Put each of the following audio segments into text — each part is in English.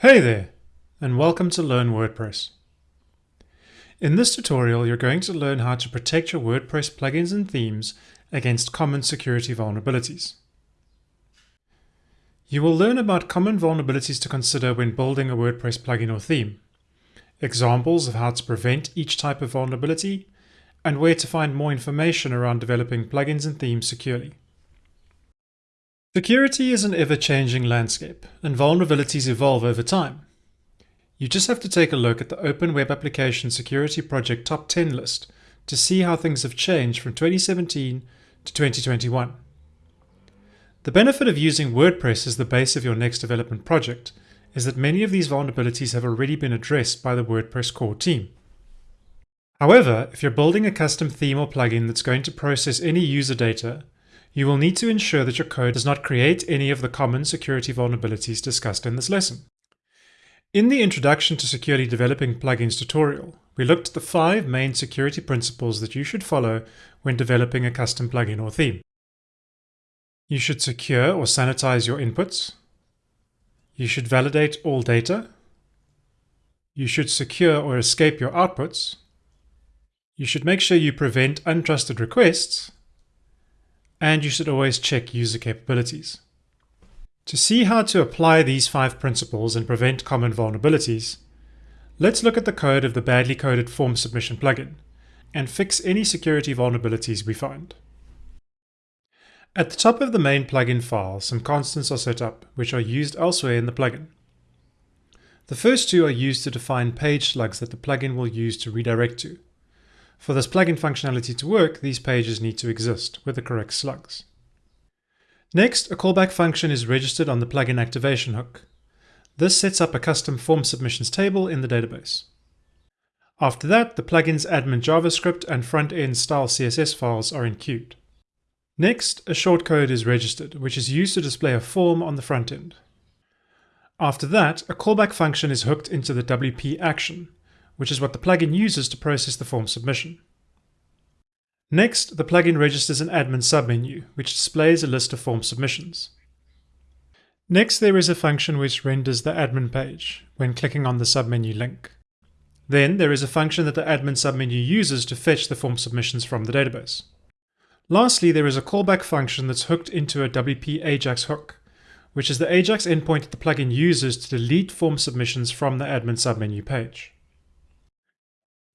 Hey there, and welcome to Learn WordPress. In this tutorial, you're going to learn how to protect your WordPress plugins and themes against common security vulnerabilities. You will learn about common vulnerabilities to consider when building a WordPress plugin or theme, examples of how to prevent each type of vulnerability, and where to find more information around developing plugins and themes securely. Security is an ever-changing landscape, and vulnerabilities evolve over time. You just have to take a look at the Open Web Application Security Project Top 10 list to see how things have changed from 2017 to 2021. The benefit of using WordPress as the base of your next development project is that many of these vulnerabilities have already been addressed by the WordPress core team. However, if you're building a custom theme or plugin that's going to process any user data, you will need to ensure that your code does not create any of the common security vulnerabilities discussed in this lesson. In the Introduction to Securely Developing Plugins tutorial, we looked at the five main security principles that you should follow when developing a custom plugin or theme. You should secure or sanitize your inputs. You should validate all data. You should secure or escape your outputs. You should make sure you prevent untrusted requests and you should always check user capabilities. To see how to apply these five principles and prevent common vulnerabilities, let's look at the code of the badly coded form submission plugin and fix any security vulnerabilities we find. At the top of the main plugin file, some constants are set up, which are used elsewhere in the plugin. The first two are used to define page slugs that the plugin will use to redirect to, for this plugin functionality to work, these pages need to exist with the correct slugs. Next, a callback function is registered on the plugin activation hook. This sets up a custom form submissions table in the database. After that, the plugin's admin JavaScript and front-end style CSS files are enqueued. Next, a shortcode is registered, which is used to display a form on the front end. After that, a callback function is hooked into the WP action, which is what the plugin uses to process the form submission. Next, the plugin registers an admin submenu, which displays a list of form submissions. Next, there is a function which renders the admin page when clicking on the submenu link. Then there is a function that the admin submenu uses to fetch the form submissions from the database. Lastly, there is a callback function that's hooked into a WP Ajax hook, which is the Ajax endpoint that the plugin uses to delete form submissions from the admin submenu page.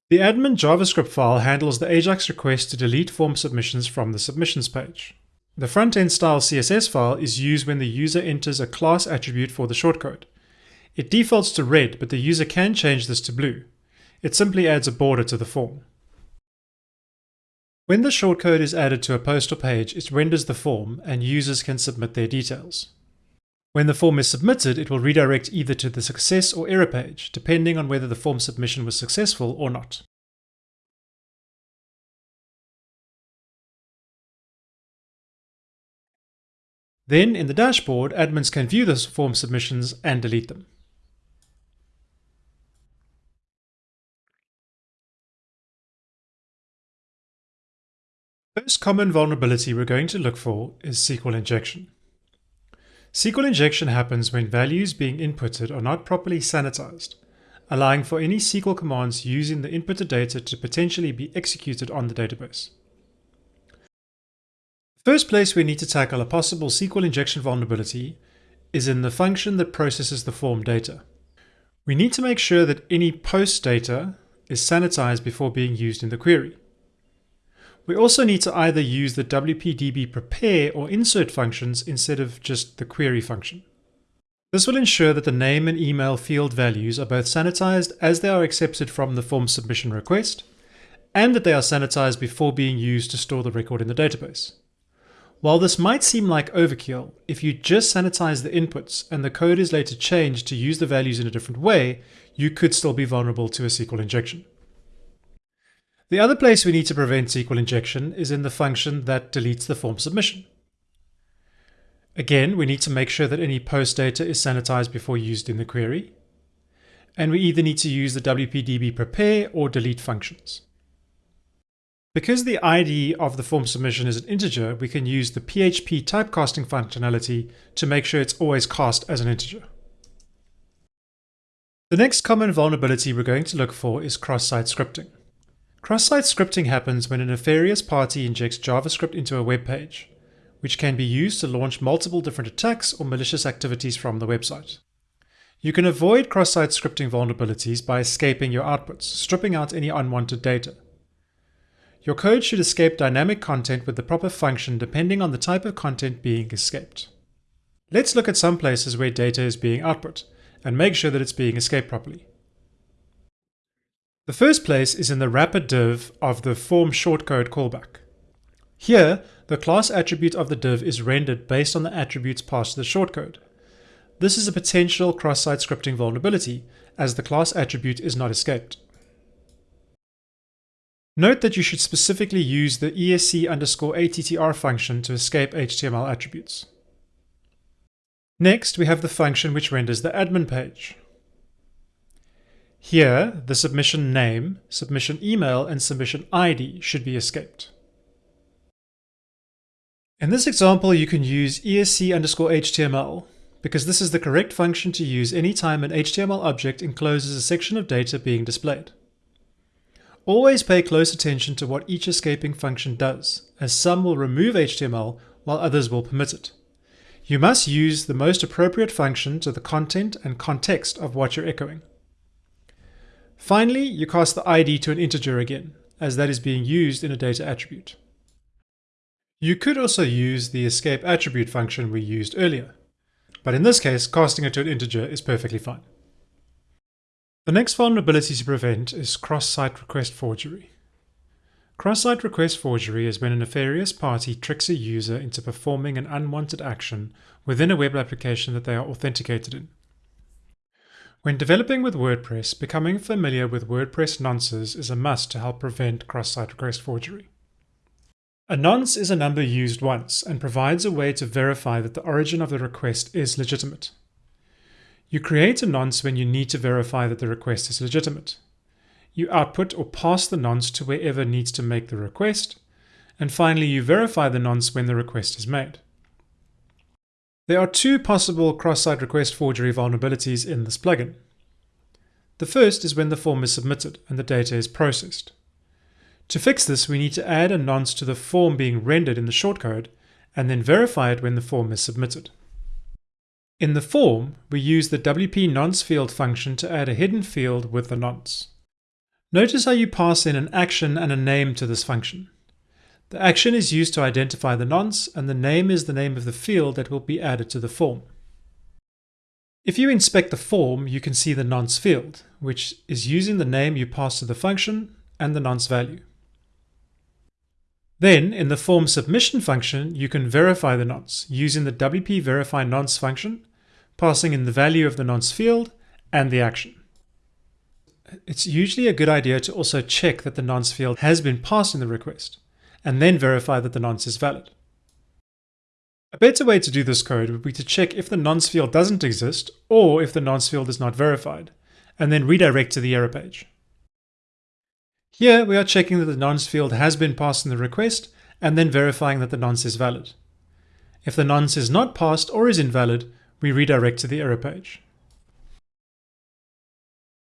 The admin JavaScript file handles the AJAX request to delete form submissions from the submissions page. The front-end style CSS file is used when the user enters a class attribute for the shortcode. It defaults to red, but the user can change this to blue. It simply adds a border to the form. When the shortcode is added to a post or page, it renders the form and users can submit their details. When the form is submitted, it will redirect either to the success or error page, depending on whether the form submission was successful or not. Then, in the dashboard, admins can view the form submissions and delete them. First common vulnerability we're going to look for is SQL injection. SQL injection happens when values being inputted are not properly sanitized, allowing for any SQL commands using the inputted data to potentially be executed on the database. The First place we need to tackle a possible SQL injection vulnerability is in the function that processes the form data. We need to make sure that any post data is sanitized before being used in the query. We also need to either use the wp-db prepare or insert functions instead of just the query function. This will ensure that the name and email field values are both sanitized as they are accepted from the form submission request, and that they are sanitized before being used to store the record in the database. While this might seem like overkill, if you just sanitize the inputs and the code is later changed to use the values in a different way, you could still be vulnerable to a SQL injection. The other place we need to prevent SQL injection is in the function that deletes the form submission. Again, we need to make sure that any post data is sanitized before used in the query. And we either need to use the wp-db prepare or delete functions. Because the ID of the form submission is an integer, we can use the PHP typecasting functionality to make sure it's always cast as an integer. The next common vulnerability we're going to look for is cross-site scripting. Cross-site scripting happens when a nefarious party injects JavaScript into a web page, which can be used to launch multiple different attacks or malicious activities from the website. You can avoid cross-site scripting vulnerabilities by escaping your outputs, stripping out any unwanted data. Your code should escape dynamic content with the proper function depending on the type of content being escaped. Let's look at some places where data is being output and make sure that it's being escaped properly. The first place is in the wrapper div of the form shortcode callback. Here, the class attribute of the div is rendered based on the attributes passed to the shortcode. This is a potential cross-site scripting vulnerability, as the class attribute is not escaped. Note that you should specifically use the esc underscore attr function to escape HTML attributes. Next, we have the function which renders the admin page. Here, the submission name, submission email, and submission ID should be escaped. In this example, you can use esc underscore HTML because this is the correct function to use anytime an HTML object encloses a section of data being displayed. Always pay close attention to what each escaping function does, as some will remove HTML while others will permit it. You must use the most appropriate function to the content and context of what you're echoing. Finally, you cast the ID to an integer again, as that is being used in a data attribute. You could also use the escape attribute function we used earlier, but in this case, casting it to an integer is perfectly fine. The next vulnerability to prevent is cross-site request forgery. Cross-site request forgery is when a nefarious party tricks a user into performing an unwanted action within a web application that they are authenticated in. When developing with WordPress, becoming familiar with WordPress nonces is a must to help prevent cross-site request forgery. A nonce is a number used once and provides a way to verify that the origin of the request is legitimate. You create a nonce when you need to verify that the request is legitimate. You output or pass the nonce to wherever needs to make the request, and finally you verify the nonce when the request is made. There are two possible cross-site request forgery vulnerabilities in this plugin. The first is when the form is submitted and the data is processed. To fix this, we need to add a nonce to the form being rendered in the shortcode and then verify it when the form is submitted. In the form, we use the WP nonce field function to add a hidden field with the nonce. Notice how you pass in an action and a name to this function. The action is used to identify the nonce, and the name is the name of the field that will be added to the form. If you inspect the form, you can see the nonce field, which is using the name you pass to the function and the nonce value. Then, in the form submission function, you can verify the nonce using the WP verify nonce function, passing in the value of the nonce field and the action. It's usually a good idea to also check that the nonce field has been passed in the request and then verify that the nonce is valid. A better way to do this code would be to check if the nonce field doesn't exist or if the nonce field is not verified, and then redirect to the error page. Here we are checking that the nonce field has been passed in the request and then verifying that the nonce is valid. If the nonce is not passed or is invalid, we redirect to the error page.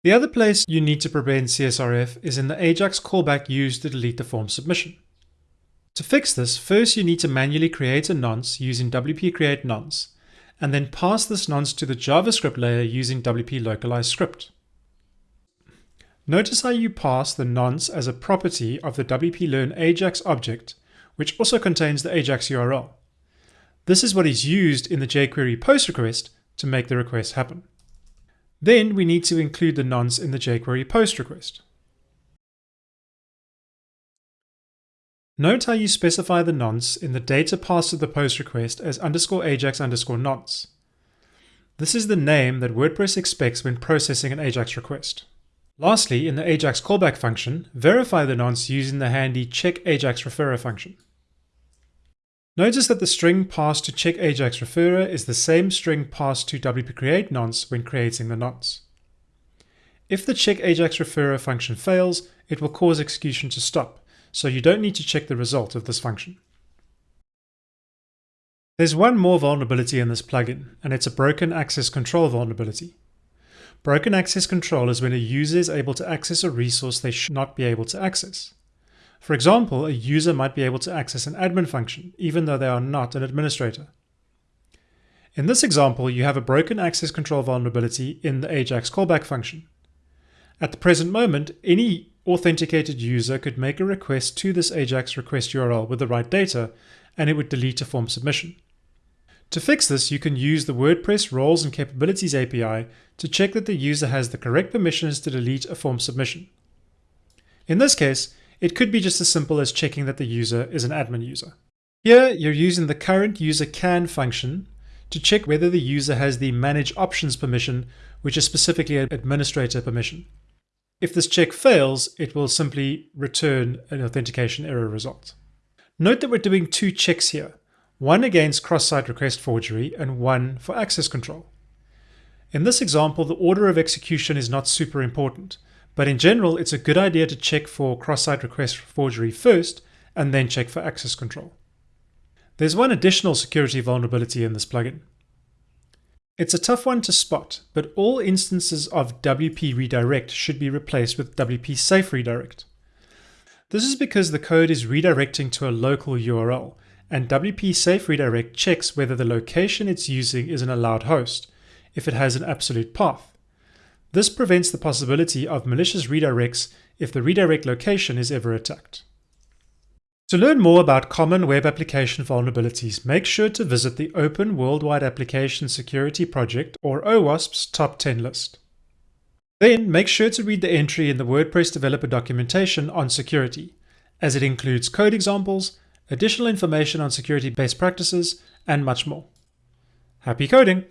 The other place you need to prevent CSRF is in the AJAX callback used to delete the form submission. To fix this, first you need to manually create a nonce using WP create nonce, and then pass this nonce to the JavaScript layer using WP localize script. Notice how you pass the nonce as a property of the WP learn AJAX object, which also contains the AJAX URL. This is what is used in the jQuery post request to make the request happen. Then we need to include the nonce in the jQuery post request. Note how you specify the nonce in the data passed to the post request as underscore ajax underscore nonce. This is the name that WordPress expects when processing an AJAX request. Lastly, in the AJAX callback function, verify the nonce using the handy check AJAX referrer function. Notice that the string passed to check AJAX referrer is the same string passed to WP create nonce when creating the nonce. If the check AJAX referrer function fails, it will cause execution to stop, so you don't need to check the result of this function. There's one more vulnerability in this plugin, and it's a broken access control vulnerability. Broken access control is when a user is able to access a resource they should not be able to access. For example, a user might be able to access an admin function, even though they are not an administrator. In this example, you have a broken access control vulnerability in the AJAX callback function. At the present moment, any authenticated user could make a request to this AJAX request URL with the right data, and it would delete a form submission. To fix this, you can use the WordPress Roles and Capabilities API to check that the user has the correct permissions to delete a form submission. In this case, it could be just as simple as checking that the user is an admin user. Here, you're using the current user can function to check whether the user has the manage options permission, which is specifically an administrator permission. If this check fails, it will simply return an authentication error result. Note that we're doing two checks here, one against cross-site request forgery and one for access control. In this example, the order of execution is not super important, but in general, it's a good idea to check for cross-site request forgery first and then check for access control. There's one additional security vulnerability in this plugin. It's a tough one to spot, but all instances of WP redirect should be replaced with WP safe redirect. This is because the code is redirecting to a local URL, and WP safe redirect checks whether the location it's using is an allowed host, if it has an absolute path. This prevents the possibility of malicious redirects if the redirect location is ever attacked. To learn more about common web application vulnerabilities, make sure to visit the Open Worldwide Application Security Project or OWASP's top 10 list. Then make sure to read the entry in the WordPress developer documentation on security, as it includes code examples, additional information on security best practices, and much more. Happy coding!